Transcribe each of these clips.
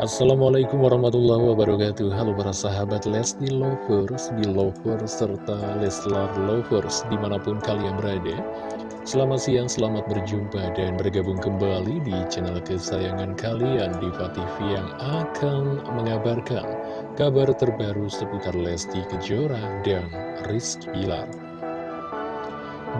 Assalamualaikum warahmatullahi wabarakatuh. Halo para sahabat Lesti Lovers, Belovers, serta Leslar Lovers di mana pun kalian berada. Selamat siang, selamat berjumpa dan bergabung kembali di channel kesayangan kalian Diva TV yang akan mengabarkan kabar terbaru seputar Lesti Kejora dan Rizky Bilar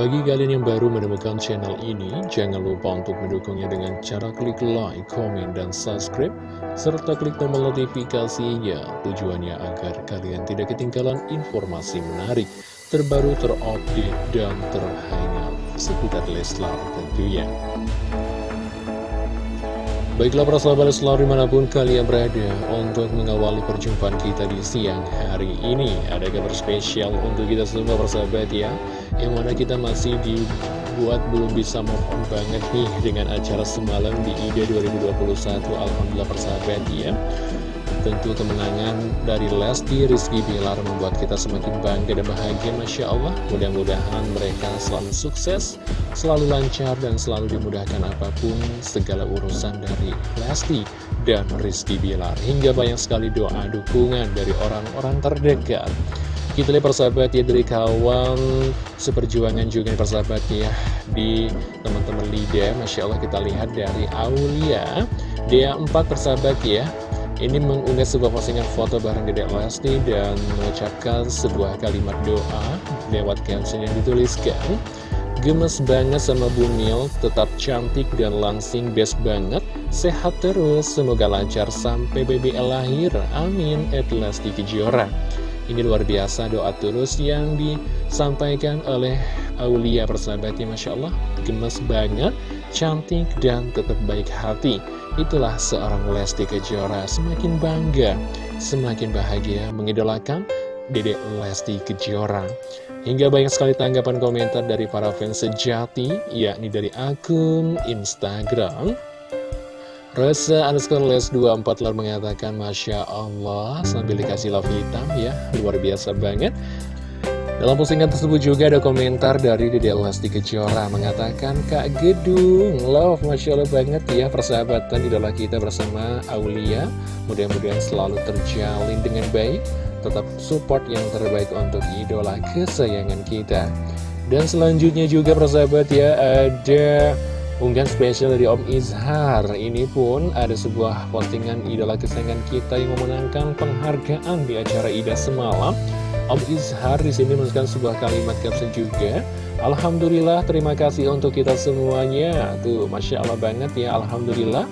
bagi kalian yang baru menemukan channel ini, jangan lupa untuk mendukungnya dengan cara klik like, komen, dan subscribe, serta klik tombol notifikasinya. Tujuannya agar kalian tidak ketinggalan informasi menarik, terbaru, terupdate, dan terhangat seputar Leslar tentunya. Baiklah para sahabat selalu di mana pun kalian berada Untuk mengawali perjumpaan kita di siang hari ini Ada kabar spesial untuk kita semua persahabat ya Yang mana kita masih dibuat belum bisa move on banget nih Dengan acara semalam di IDA 2021 Alhamdulillah persahabat ya Tentu kemenangan dari Lesti Rizky Bilar membuat kita semakin bangga dan bahagia Masya Allah. Mudah-mudahan mereka selalu sukses, selalu lancar dan selalu dimudahkan apa pun segala urusan dari Lesti dan Rizky Bilar. Hingga banyak sekali doa dukungan dari orang-orang terdekat kita lihat persahabat ya dari kawan seperjuangan juga persahabat ya di teman-teman Lida. Masya Allah kita lihat dari Aulia. Dia empat persahabat ya. Ini mengunggah sebuah postingan foto bareng Dedek Lesti dan mengucapkan sebuah kalimat doa lewat caption yang dituliskan. Gemes banget sama Bumil, tetap cantik dan langsing best banget. Sehat terus, semoga lancar sampai BBL lahir, amin At Lesti Kejora Ini luar biasa doa tulus yang disampaikan oleh Aulia persahabatnya Masya Allah Gemes banget, cantik dan tetap baik hati Itulah seorang Lesti Kejora semakin bangga, semakin bahagia mengidolakan Dedek Lesti Kejora. Hingga banyak sekali tanggapan komentar dari para fans sejati, yakni dari akun Instagram. Rasa underscore les 24 lalu mengatakan Masya Allah sambil dikasih love hitam ya. Luar biasa banget. Dalam postingan tersebut juga ada komentar dari Dede Lesti Kejora mengatakan Kak Gedung, love Masya Allah banget ya persahabatan idola kita bersama Aulia. Mudah-mudahan selalu terjalin dengan baik Tetap support yang terbaik untuk idola kesayangan kita. Dan selanjutnya juga persahabat ya ada unggahan spesial dari Om Izhar Ini pun ada sebuah postingan idola kesayangan kita yang memenangkan penghargaan di acara IDA semalam Om Izhar di sini menuliskan sebuah kalimat caption juga. Alhamdulillah, terima kasih untuk kita semuanya. Tuh, Masya Allah banget ya, Alhamdulillah.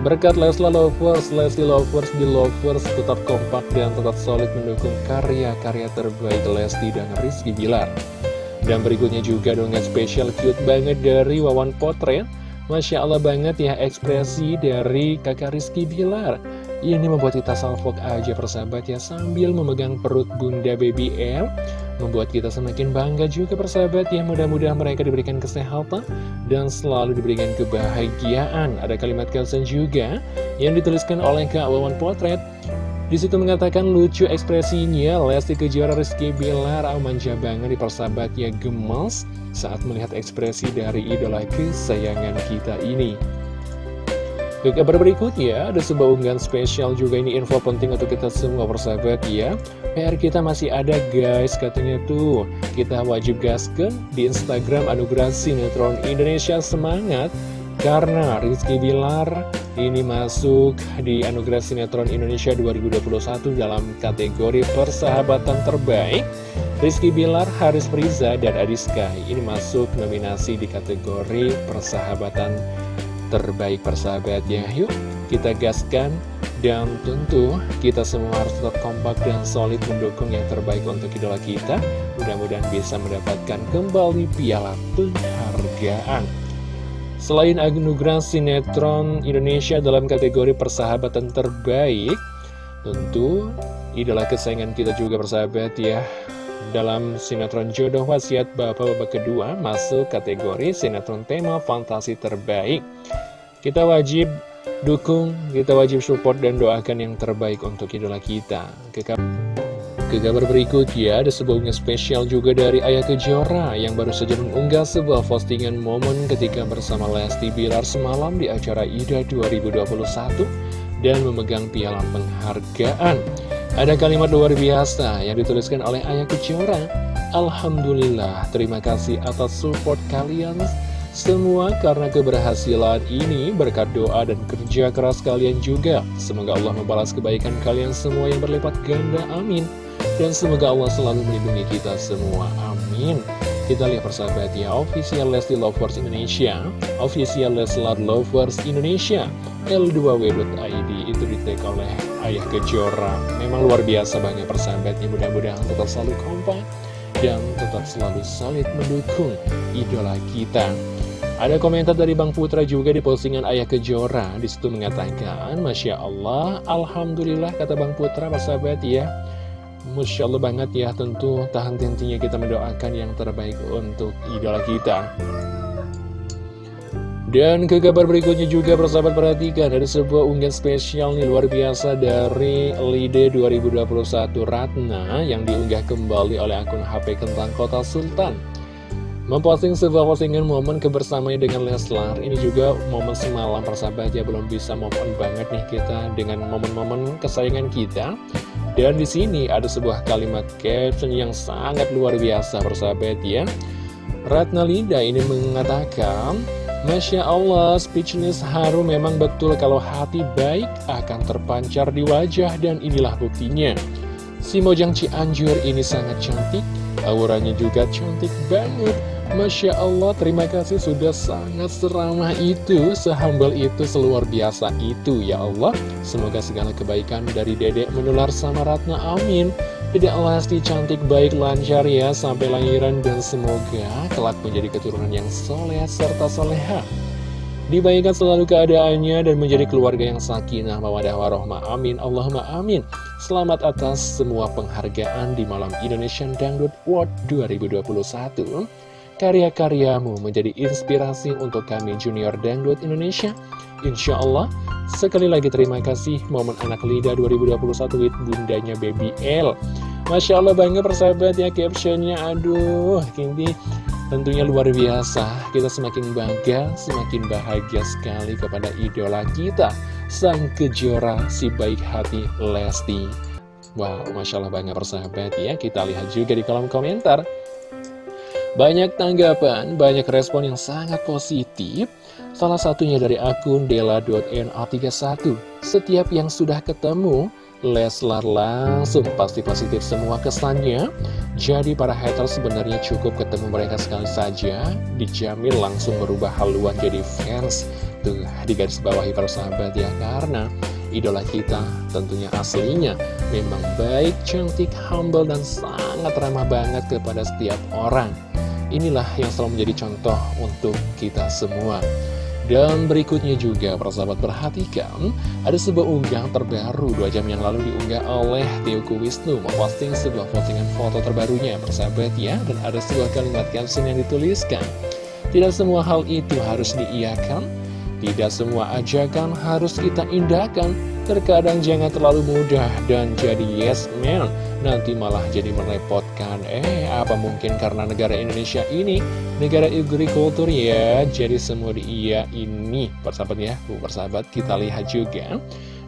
Berkat Lesla Lovers, Leslie Lovers, di Lovers tetap kompak dan tetap solid mendukung karya-karya terbaik Lesti dan Rizky Bilar. Dan berikutnya juga dengan spesial cute banget dari Wawan Potret. Masya Allah banget ya ekspresi dari kakak Rizky Bilar. Ini membuat kita salfok aja persahabat ya Sambil memegang perut bunda baby L Membuat kita semakin bangga juga persahabat ya Mudah-mudahan mereka diberikan kesehatan Dan selalu diberikan kebahagiaan Ada kalimat caption juga Yang dituliskan oleh Kak Wawan Potret di situ mengatakan lucu ekspresinya Lesti Kejora Rizky Bilar manja banget di persahabatnya gemes saat melihat ekspresi dari idola kesayangan kita ini. Ke kabar berikutnya, ada sebuah unggahan spesial juga ini info penting untuk kita semua persahabat ya. PR kita masih ada guys, katanya tuh. Kita wajib gaskan di Instagram Anugerah Sinetron Indonesia Semangat Karena Rizky Bilar ini masuk di Anugerah Sinetron Indonesia 2021 dalam kategori persahabatan terbaik Rizky Bilar, Haris Priza, dan Adiska ini masuk nominasi di kategori persahabatan terbaik persahabat ya Yuk kita gaskan dan tentu kita semua harus tetap kompak dan solid mendukung yang terbaik untuk idola kita. Mudah-mudahan bisa mendapatkan kembali piala penghargaan Selain anugerah sinetron Indonesia dalam kategori persahabatan terbaik Tentu idola kesayangan kita juga persahabat ya dalam sinetron jodoh wasiat bapak-bapak kedua masuk kategori sinetron tema fantasi terbaik. Kita wajib dukung, kita wajib support dan doakan yang terbaik untuk idola kita. Ke, ke kabar berikutnya ada sebuah unggahan spesial juga dari Ayah Kejora yang baru saja mengunggah sebuah postingan momen ketika bersama Lesti Bilar semalam di acara IDA 2021 dan memegang piala penghargaan. Ada kalimat luar biasa yang dituliskan oleh Ayah Kejora. Alhamdulillah, terima kasih atas support kalian semua karena keberhasilan ini berkat doa dan kerja keras kalian juga. Semoga Allah membalas kebaikan kalian semua yang berlipat ganda. Amin. Dan semoga Allah selalu melindungi kita semua. Amin. Kita lihat persahabat ya, official Lesti Lovers Indonesia, official Leslar Lovers Indonesia, L2W.id itu di tag oleh Ayah Kejora. Memang luar biasa banget persahabatnya, mudah-mudahan tetap selalu kompak dan tetap selalu solid mendukung idola kita. Ada komentar dari Bang Putra juga di postingan Ayah Kejora. Di situ mengatakan, Masya Allah, Alhamdulillah kata Bang Putra, persahabat ya. Masya Allah banget ya, tentu tahan hentinya kita mendoakan yang terbaik untuk idola kita. Dan ke kabar berikutnya juga persahabat perhatikan Ada sebuah unggahan spesial nih luar biasa dari Lide 2021 Ratna Yang diunggah kembali oleh akun HP Kentang Kota Sultan Memposting sebuah postingan momen kebersamaan dengan Leslar. Ini juga momen semalam persahabat ya Belum bisa momen banget nih kita dengan momen-momen kesayangan kita. Dan di sini ada sebuah kalimat caption yang sangat luar biasa persahabat ya Ratna Lida ini mengatakan Masya Allah, speechless haru memang betul kalau hati baik akan terpancar di wajah dan inilah buktinya. Si Mojang Cianjur ini sangat cantik, auranya juga cantik banget Masya Allah, terima kasih sudah sangat seramah itu, sehambal itu, seluar biasa itu, ya Allah. Semoga segala kebaikan dari dedek menular sama Ratna, amin. Dedek Lesti cantik, baik, lancar ya, sampai lahiran, dan semoga kelak menjadi keturunan yang soleh serta soleha. Dibaikkan selalu keadaannya dan menjadi keluarga yang sakinah, mawadah, warohmah, amin, Allahumma amin. Selamat atas semua penghargaan di malam Indonesian Dangdut World 2021. Karya-karyamu menjadi inspirasi untuk kami Junior Dangdut Indonesia. Insya Allah, sekali lagi terima kasih momen anak Lida 2021 with bundanya Baby L. Masya Allah bangga persahabat ya captionnya, aduh, ini tentunya luar biasa. Kita semakin bangga, semakin bahagia sekali kepada idola kita, sang kejora si baik hati Lesti. Wow, Masya Allah bangga persahabat ya. Kita lihat juga di kolom komentar. Banyak tanggapan, banyak respon yang sangat positif. Salah satunya dari akun dela.na31. Setiap yang sudah ketemu, Leslar langsung pasti positif semua kesannya. Jadi para hater sebenarnya cukup ketemu mereka sekali saja, dijamin langsung berubah haluan jadi fans. Tuh, di garis bawahi para sahabat ya, karena idola kita tentunya aslinya memang baik, cantik, humble, dan sangat ramah banget kepada setiap orang. Inilah yang selalu menjadi contoh untuk kita semua. Dan berikutnya juga, persahabat perhatikan, ada sebuah unggahan terbaru dua jam yang lalu diunggah oleh Teoku Wisnu memposting sebuah postingan foto terbarunya, persahabat ya, dan ada sebuah kalimat caption yang dituliskan. Tidak semua hal itu harus diiakan, tidak semua ajakan harus kita indahkan, Terkadang jangan terlalu mudah dan jadi yes man. Nanti malah jadi merepotkan. Eh apa mungkin karena negara Indonesia ini Negara agrikultur ya? Jadi semua di iya ini. Persahabat ya Persahabat kita lihat juga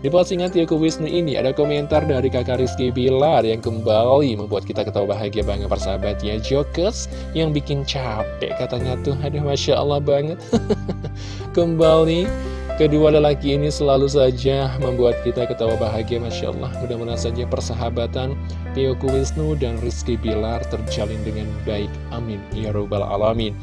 di postingan Tiaku Wisnu ini ada komentar dari kakak Rizky Bilar yang kembali membuat kita ketawa bahagia banget persahabat ya Jokes yang bikin capek katanya tuh. Aduh Masya Allah banget. Kembali Kedua lelaki ini selalu saja membuat kita ketawa bahagia Masya Allah. Mudah-mudahan saja persahabatan Tioku Wisnu dan Rizky Bilar terjalin dengan baik. Amin. Ya Rabbal Alamin.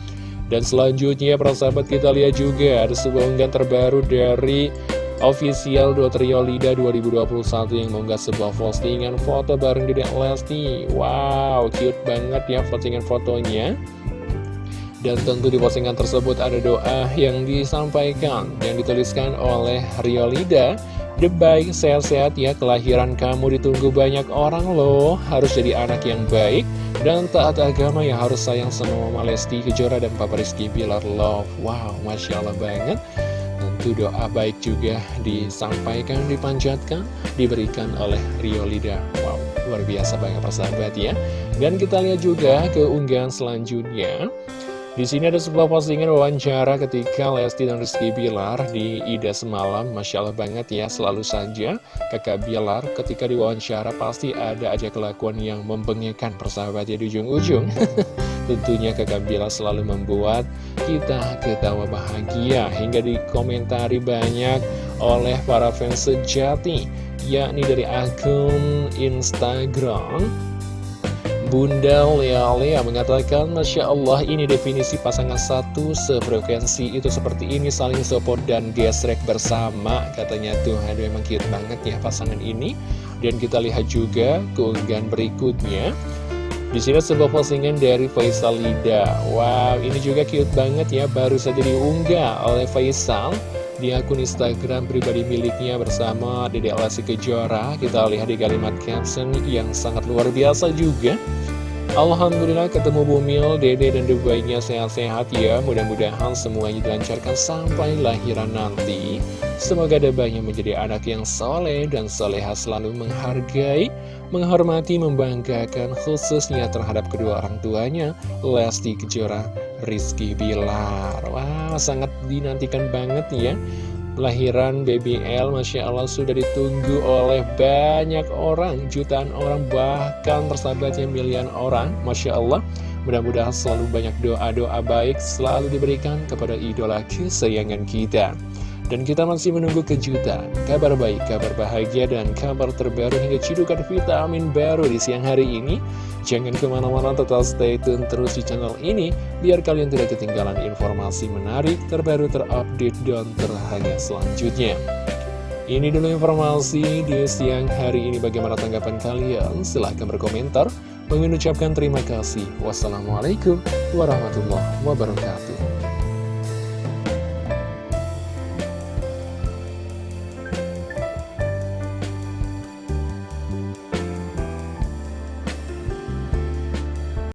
Dan selanjutnya persahabat kita lihat juga Ada sebuah unggahan terbaru dari Official Dotrio Lida 2021 yang mengunggah sebuah postingan foto bareng Dedek Lesti. Wow, cute banget ya postingan fotonya. Dan tentu di postingan tersebut ada doa yang disampaikan Yang dituliskan oleh Rio Lida. The baik, sehat-sehat ya, kelahiran kamu ditunggu banyak orang loh. Harus jadi anak yang baik Dan taat agama yang harus sayang sama Mama Lesti Kejora dan Papa Rizky Bilar Love. Wow, Masya Allah banget Tentu doa baik juga disampaikan, dipanjatkan Diberikan oleh Rio Lida Wow, luar biasa banget persahabat ya Dan kita lihat juga keunggahan selanjutnya Di sini ada sebuah postingan wawancara ketika Lesti dan Rizky Bilar di Ida semalam. Masya Allah banget ya, selalu saja kakak Bilar ketika diwawancara pasti ada aja kelakuan yang membengekkan persahabatnya di ujung-ujung. Tentunya kakak Bilar selalu membuat kita ketawa bahagia hingga dikomentari banyak oleh para fans sejati, yakni dari akun Instagram. Bunda Lea Lea mengatakan Masya Allah ini definisi pasangan satu sefrekuensi itu seperti ini saling support dan gesrek bersama katanya. Tuh aduh emang cute banget ya pasangan ini. Dan kita lihat juga keunggahan berikutnya di sini sebuah postingan dari Faisal Lida. Wow ini juga cute banget ya. Baru saja diunggah oleh Faisal di akun Instagram pribadi miliknya bersama Dede Lesti Kejora. Kita lihat di kalimat caption yang sangat luar biasa juga Alhamdulillah ketemu Bumil, Dede dan Dubainya sehat-sehat ya. Mudah-mudahan semuanya dilancarkan sampai lahiran nanti. Semoga Debainya menjadi anak yang soleh dan soleha selalu menghargai Menghormati, membanggakan khususnya terhadap kedua orang tuanya Lesti Kejora, Rizky Bilar. Wah sangat dinantikan banget ya Lahiran BBL Masya Allah sudah ditunggu oleh banyak orang Jutaan orang bahkan persahabatnya milian orang Masya Allah. Mudah-mudahan selalu banyak doa-doa baik Selalu diberikan kepada idola kesayangan kita dan kita masih menunggu kejutan, kabar baik, kabar bahagia, dan kabar terbaru hingga cidukan vitamin baru di siang hari ini. Jangan ke mana-mana, tetap stay tune terus di channel ini, biar kalian tidak ketinggalan informasi menarik, terbaru, terupdate, dan terhangat selanjutnya. Ini dulu informasi di siang hari ini bagaimana tanggapan kalian? Silahkan berkomentar. Mengucapkan terima kasih. Wassalamualaikum warahmatullahi wabarakatuh.